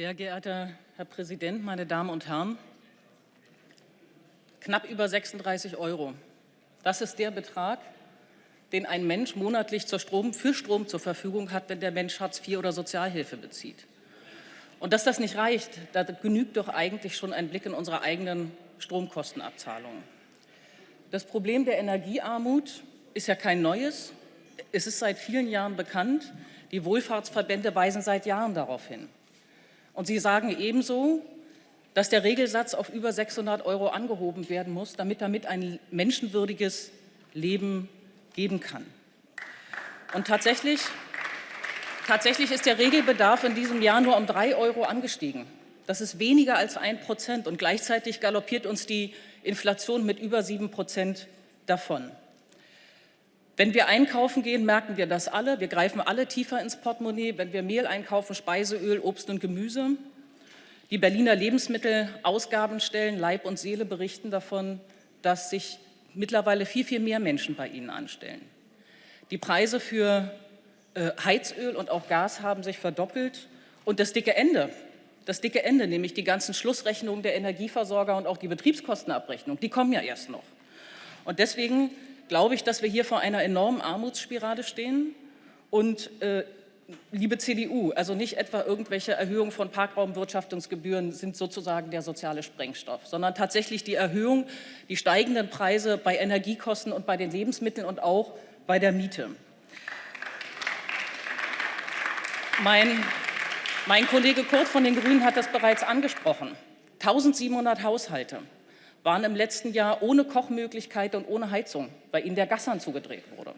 Sehr geehrter Herr Präsident, meine Damen und Herren! Knapp über 36 Euro. Das ist der Betrag, den ein Mensch monatlich Strom, für Strom zur Verfügung hat, wenn der Mensch Hartz IV oder Sozialhilfe bezieht. Und dass das nicht reicht, da genügt doch eigentlich schon ein Blick in unsere eigenen Stromkostenabzahlungen. Das Problem der Energiearmut ist ja kein neues. Es ist seit vielen Jahren bekannt. Die Wohlfahrtsverbände weisen seit Jahren darauf hin. Und sie sagen ebenso, dass der Regelsatz auf über 600 Euro angehoben werden muss, damit damit ein menschenwürdiges Leben geben kann. Und tatsächlich, tatsächlich ist der Regelbedarf in diesem Jahr nur um 3 Euro angestiegen. Das ist weniger als ein Prozent und gleichzeitig galoppiert uns die Inflation mit über 7 Prozent davon. Wenn wir einkaufen gehen, merken wir das alle. Wir greifen alle tiefer ins Portemonnaie. Wenn wir Mehl einkaufen, Speiseöl, Obst und Gemüse. Die Berliner Lebensmittelausgabenstellen Leib und Seele berichten davon, dass sich mittlerweile viel, viel mehr Menschen bei ihnen anstellen. Die Preise für äh, Heizöl und auch Gas haben sich verdoppelt. Und das dicke Ende, das dicke Ende, nämlich die ganzen Schlussrechnungen der Energieversorger und auch die Betriebskostenabrechnung, die kommen ja erst noch. Und deswegen glaube ich, dass wir hier vor einer enormen Armutsspirale stehen. Und äh, liebe CDU, also nicht etwa irgendwelche Erhöhungen von Parkraumwirtschaftungsgebühren sind sozusagen der soziale Sprengstoff, sondern tatsächlich die Erhöhung, die steigenden Preise bei Energiekosten und bei den Lebensmitteln und auch bei der Miete. Mein, mein Kollege Kurt von den Grünen hat das bereits angesprochen. 1700 Haushalte waren im letzten Jahr ohne Kochmöglichkeit und ohne Heizung, weil ihnen der Gashahn zugedreht wurde.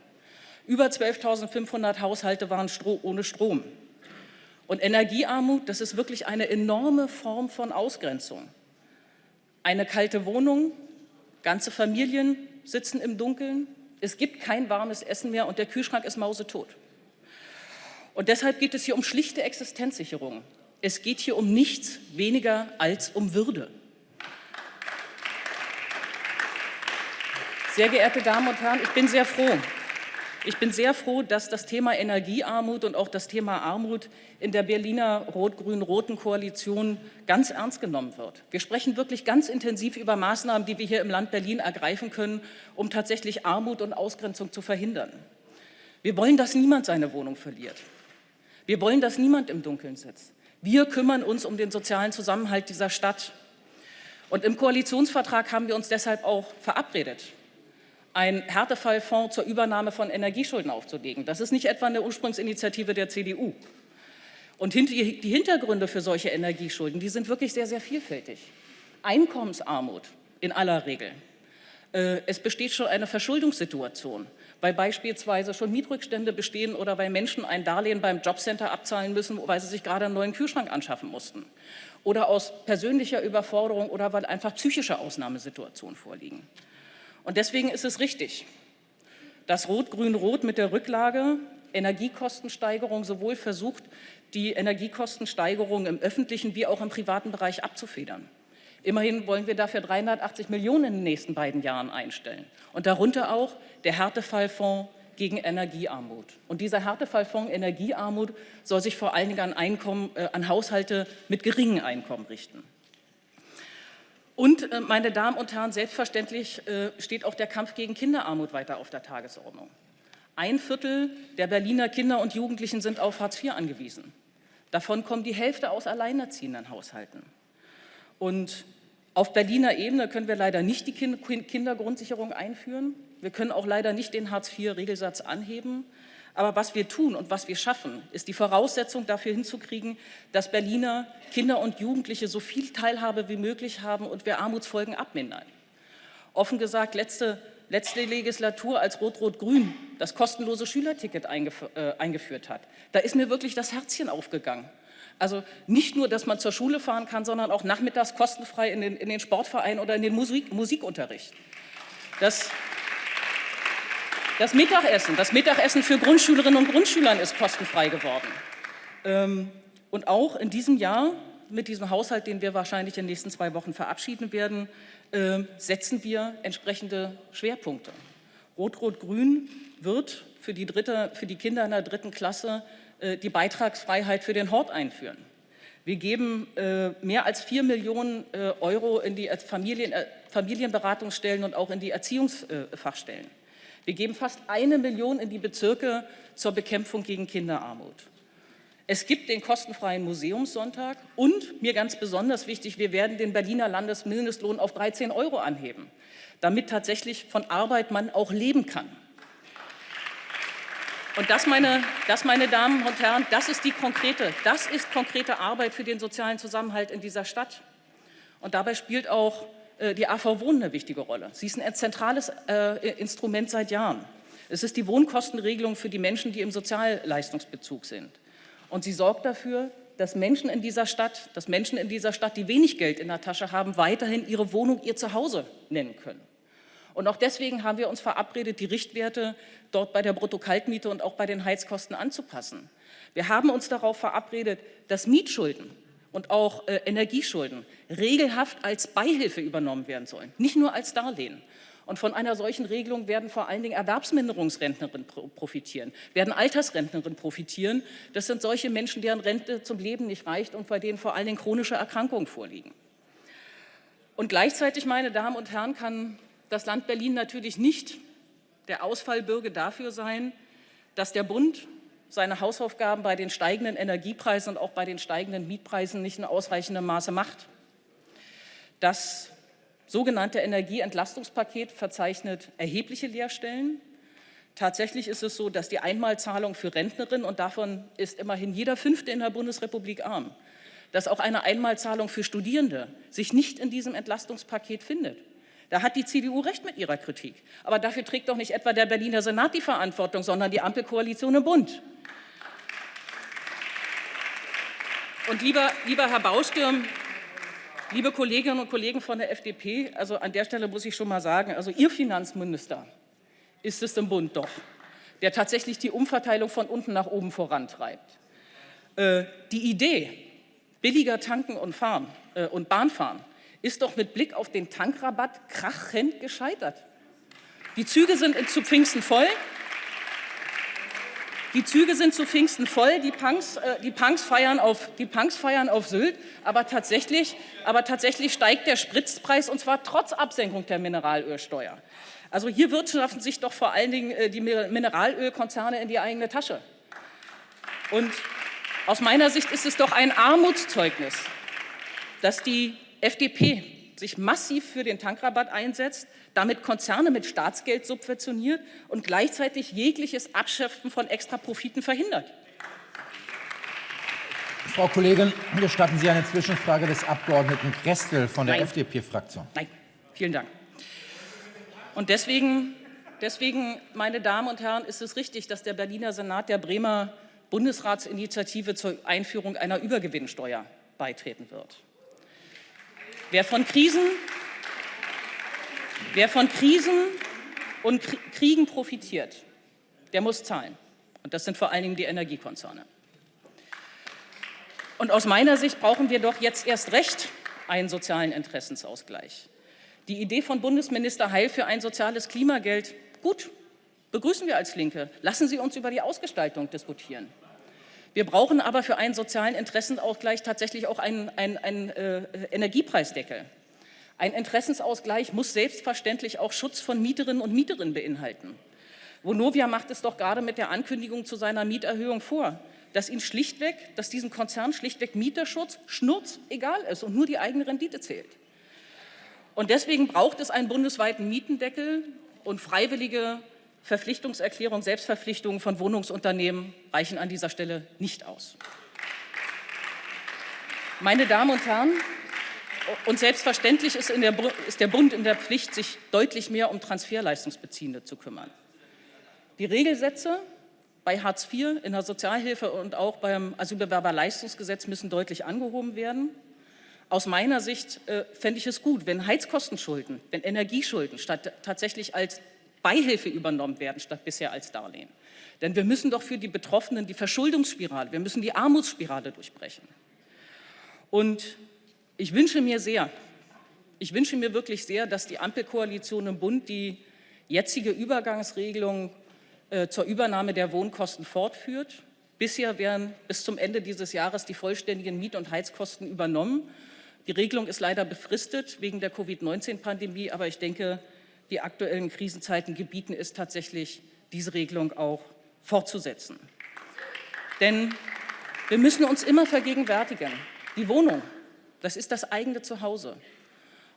Über 12.500 Haushalte waren ohne Strom. Und Energiearmut, das ist wirklich eine enorme Form von Ausgrenzung. Eine kalte Wohnung, ganze Familien sitzen im Dunkeln, es gibt kein warmes Essen mehr und der Kühlschrank ist mausetot. Und deshalb geht es hier um schlichte Existenzsicherung. Es geht hier um nichts weniger als um Würde. Sehr geehrte Damen und Herren, ich bin sehr froh. Ich bin sehr froh, dass das Thema Energiearmut und auch das Thema Armut in der Berliner rot-grün-roten Koalition ganz ernst genommen wird. Wir sprechen wirklich ganz intensiv über Maßnahmen, die wir hier im Land Berlin ergreifen können, um tatsächlich Armut und Ausgrenzung zu verhindern. Wir wollen, dass niemand seine Wohnung verliert. Wir wollen, dass niemand im Dunkeln sitzt. Wir kümmern uns um den sozialen Zusammenhalt dieser Stadt. Und im Koalitionsvertrag haben wir uns deshalb auch verabredet, einen Härtefallfonds zur Übernahme von Energieschulden aufzulegen. Das ist nicht etwa eine Ursprungsinitiative der CDU. Und die Hintergründe für solche Energieschulden, die sind wirklich sehr, sehr vielfältig. Einkommensarmut in aller Regel. Äh, es besteht schon eine Verschuldungssituation, weil beispielsweise schon Mietrückstände bestehen oder weil Menschen ein Darlehen beim Jobcenter abzahlen müssen, weil sie sich gerade einen neuen Kühlschrank anschaffen mussten. Oder aus persönlicher Überforderung oder weil einfach psychische Ausnahmesituationen vorliegen. Und deswegen ist es richtig, dass Rot-Grün-Rot mit der Rücklage Energiekostensteigerung sowohl versucht, die Energiekostensteigerung im öffentlichen wie auch im privaten Bereich abzufedern. Immerhin wollen wir dafür 380 Millionen in den nächsten beiden Jahren einstellen. Und darunter auch der Härtefallfonds gegen Energiearmut. Und dieser Härtefallfonds Energiearmut soll sich vor allen Dingen an, Einkommen, äh, an Haushalte mit geringen Einkommen richten. Und, äh, meine Damen und Herren, selbstverständlich äh, steht auch der Kampf gegen Kinderarmut weiter auf der Tagesordnung. Ein Viertel der Berliner Kinder und Jugendlichen sind auf Hartz IV angewiesen. Davon kommt die Hälfte aus alleinerziehenden Haushalten. Und auf Berliner Ebene können wir leider nicht die Kindergrundsicherung einführen. Wir können auch leider nicht den Hartz-IV-Regelsatz anheben. Aber was wir tun und was wir schaffen, ist die Voraussetzung dafür hinzukriegen, dass Berliner Kinder und Jugendliche so viel Teilhabe wie möglich haben und wir Armutsfolgen abmindern. Offen gesagt, letzte, letzte Legislatur, als Rot-Rot-Grün das kostenlose Schülerticket eingef äh, eingeführt hat, da ist mir wirklich das Herzchen aufgegangen. Also nicht nur, dass man zur Schule fahren kann, sondern auch nachmittags kostenfrei in den, in den Sportverein oder in den Musik, Musikunterricht. Das, das Mittagessen, das Mittagessen für Grundschülerinnen und Grundschülern ist kostenfrei geworden. Ähm, und auch in diesem Jahr, mit diesem Haushalt, den wir wahrscheinlich in den nächsten zwei Wochen verabschieden werden, ähm, setzen wir entsprechende Schwerpunkte. Rot-Rot-Grün wird für die, dritte, für die Kinder in der dritten Klasse äh, die Beitragsfreiheit für den Hort einführen. Wir geben äh, mehr als 4 Millionen äh, Euro in die Familien, äh, Familienberatungsstellen und auch in die Erziehungsfachstellen. Wir geben fast eine Million in die Bezirke zur Bekämpfung gegen Kinderarmut. Es gibt den kostenfreien Museumssonntag und, mir ganz besonders wichtig, wir werden den Berliner Landesmindestlohn auf 13 Euro anheben, damit tatsächlich von Arbeit man auch leben kann. Und das meine, das, meine Damen und Herren, das ist die konkrete, das ist konkrete Arbeit für den sozialen Zusammenhalt in dieser Stadt. Und dabei spielt auch die AV Wohnen eine wichtige Rolle. Sie ist ein zentrales äh, Instrument seit Jahren. Es ist die Wohnkostenregelung für die Menschen, die im Sozialleistungsbezug sind. Und sie sorgt dafür, dass Menschen in dieser Stadt, dass Menschen in dieser Stadt, die wenig Geld in der Tasche haben, weiterhin ihre Wohnung ihr Zuhause nennen können. Und auch deswegen haben wir uns verabredet, die Richtwerte dort bei der Bruttokaltmiete und auch bei den Heizkosten anzupassen. Wir haben uns darauf verabredet, dass Mietschulden und auch äh, Energieschulden regelhaft als Beihilfe übernommen werden sollen, nicht nur als Darlehen. Und von einer solchen Regelung werden vor allen Dingen Erwerbsminderungsrentnerinnen profitieren, werden Altersrentnerinnen profitieren. Das sind solche Menschen, deren Rente zum Leben nicht reicht und bei denen vor allen Dingen chronische Erkrankungen vorliegen. Und gleichzeitig, meine Damen und Herren, kann das Land Berlin natürlich nicht der Ausfallbürger dafür sein, dass der Bund seine Hausaufgaben bei den steigenden Energiepreisen und auch bei den steigenden Mietpreisen nicht in ausreichendem Maße macht. Das sogenannte Energieentlastungspaket verzeichnet erhebliche Leerstellen. Tatsächlich ist es so, dass die Einmalzahlung für Rentnerinnen, und davon ist immerhin jeder Fünfte in der Bundesrepublik arm, dass auch eine Einmalzahlung für Studierende sich nicht in diesem Entlastungspaket findet. Da hat die CDU recht mit ihrer Kritik. Aber dafür trägt doch nicht etwa der Berliner Senat die Verantwortung, sondern die Ampelkoalition im Bund. Und lieber, lieber Herr Baustürm, liebe Kolleginnen und Kollegen von der FDP, also an der Stelle muss ich schon mal sagen, also Ihr Finanzminister ist es im Bund doch, der tatsächlich die Umverteilung von unten nach oben vorantreibt. Äh, die Idee, billiger tanken und fahren äh, und Bahnfahren, ist doch mit Blick auf den Tankrabatt krachend gescheitert. Die Züge sind zu Pfingsten voll. Die Züge sind zu Pfingsten voll, die Punks, äh, die Punks, feiern, auf, die Punks feiern auf Sylt, aber tatsächlich, aber tatsächlich steigt der Spritzpreis und zwar trotz Absenkung der Mineralölsteuer. Also hier wirtschaften sich doch vor allen Dingen äh, die Mineralölkonzerne in die eigene Tasche. Und aus meiner Sicht ist es doch ein Armutszeugnis, dass die FDP sich massiv für den Tankrabatt einsetzt, damit Konzerne mit Staatsgeld subventioniert und gleichzeitig jegliches Abschöpfen von Extraprofiten verhindert. Frau Kollegin, gestatten Sie eine Zwischenfrage des Abgeordneten Krestel von der FDP-Fraktion. Nein, vielen Dank. Und deswegen, deswegen, meine Damen und Herren, ist es richtig, dass der Berliner Senat der Bremer Bundesratsinitiative zur Einführung einer Übergewinnsteuer beitreten wird. Wer von Krisen, wer von Krisen und Kriegen profitiert, der muss zahlen. Und das sind vor allen Dingen die Energiekonzerne. Und aus meiner Sicht brauchen wir doch jetzt erst recht einen sozialen Interessensausgleich. Die Idee von Bundesminister Heil für ein soziales Klimageld, gut, begrüßen wir als Linke. Lassen Sie uns über die Ausgestaltung diskutieren. Wir brauchen aber für einen sozialen Interessenausgleich tatsächlich auch einen, einen, einen äh, Energiepreisdeckel. Ein Interessensausgleich muss selbstverständlich auch Schutz von Mieterinnen und Mieterinnen beinhalten. Vonovia macht es doch gerade mit der Ankündigung zu seiner Mieterhöhung vor, dass ihn schlichtweg, dass diesem Konzern schlichtweg Mieterschutz schnurz egal ist und nur die eigene Rendite zählt. Und deswegen braucht es einen bundesweiten Mietendeckel und freiwillige Verpflichtungserklärung, Selbstverpflichtungen von Wohnungsunternehmen reichen an dieser Stelle nicht aus. Meine Damen und Herren, und selbstverständlich ist, der, ist der Bund in der Pflicht, sich deutlich mehr um Transferleistungsbeziehende zu kümmern. Die Regelsätze bei Hartz IV, in der Sozialhilfe und auch beim Asylbewerberleistungsgesetz müssen deutlich angehoben werden. Aus meiner Sicht äh, fände ich es gut, wenn Heizkostenschulden, wenn Energieschulden statt tatsächlich als Beihilfe übernommen werden, statt bisher als Darlehen. Denn wir müssen doch für die Betroffenen die Verschuldungsspirale, wir müssen die Armutsspirale durchbrechen. Und ich wünsche mir sehr, ich wünsche mir wirklich sehr, dass die Ampelkoalition im Bund die jetzige Übergangsregelung äh, zur Übernahme der Wohnkosten fortführt Bisher werden bis zum Ende dieses Jahres die vollständigen Miet- und Heizkosten übernommen. Die Regelung ist leider befristet wegen der Covid-19-Pandemie, aber ich denke, die aktuellen Krisenzeiten gebieten es tatsächlich, diese Regelung auch fortzusetzen. Denn wir müssen uns immer vergegenwärtigen, die Wohnung, das ist das eigene Zuhause.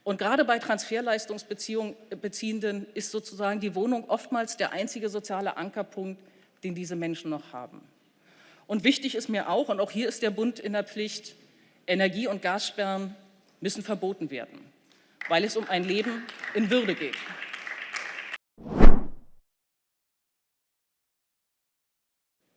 Und gerade bei Transferleistungsbeziehenden ist sozusagen die Wohnung oftmals der einzige soziale Ankerpunkt, den diese Menschen noch haben. Und wichtig ist mir auch, und auch hier ist der Bund in der Pflicht, Energie- und Gassperren müssen verboten werden, weil es um ein Leben in Würde geht.